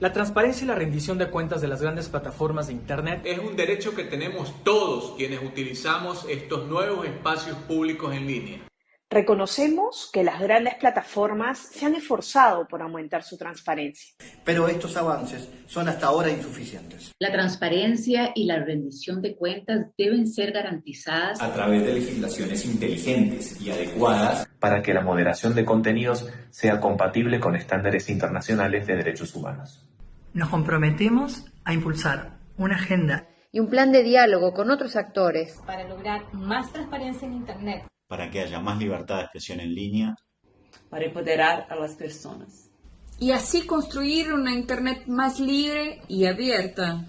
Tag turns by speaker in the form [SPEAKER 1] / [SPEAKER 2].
[SPEAKER 1] La transparencia y la rendición de cuentas de las grandes plataformas de Internet
[SPEAKER 2] es un derecho que tenemos todos quienes utilizamos estos nuevos espacios públicos en línea.
[SPEAKER 3] Reconocemos que las grandes plataformas se han esforzado por aumentar su transparencia.
[SPEAKER 4] Pero estos avances son hasta ahora insuficientes.
[SPEAKER 5] La transparencia y la rendición de cuentas deben ser garantizadas
[SPEAKER 6] a través de legislaciones inteligentes y adecuadas
[SPEAKER 7] para que la moderación de contenidos sea compatible con estándares internacionales de derechos humanos.
[SPEAKER 8] Nos comprometemos a impulsar una agenda
[SPEAKER 9] y un plan de diálogo con otros actores
[SPEAKER 10] para lograr más transparencia en Internet,
[SPEAKER 11] para que haya más libertad de expresión en línea,
[SPEAKER 12] para empoderar a las personas
[SPEAKER 13] y así construir una Internet más libre y abierta.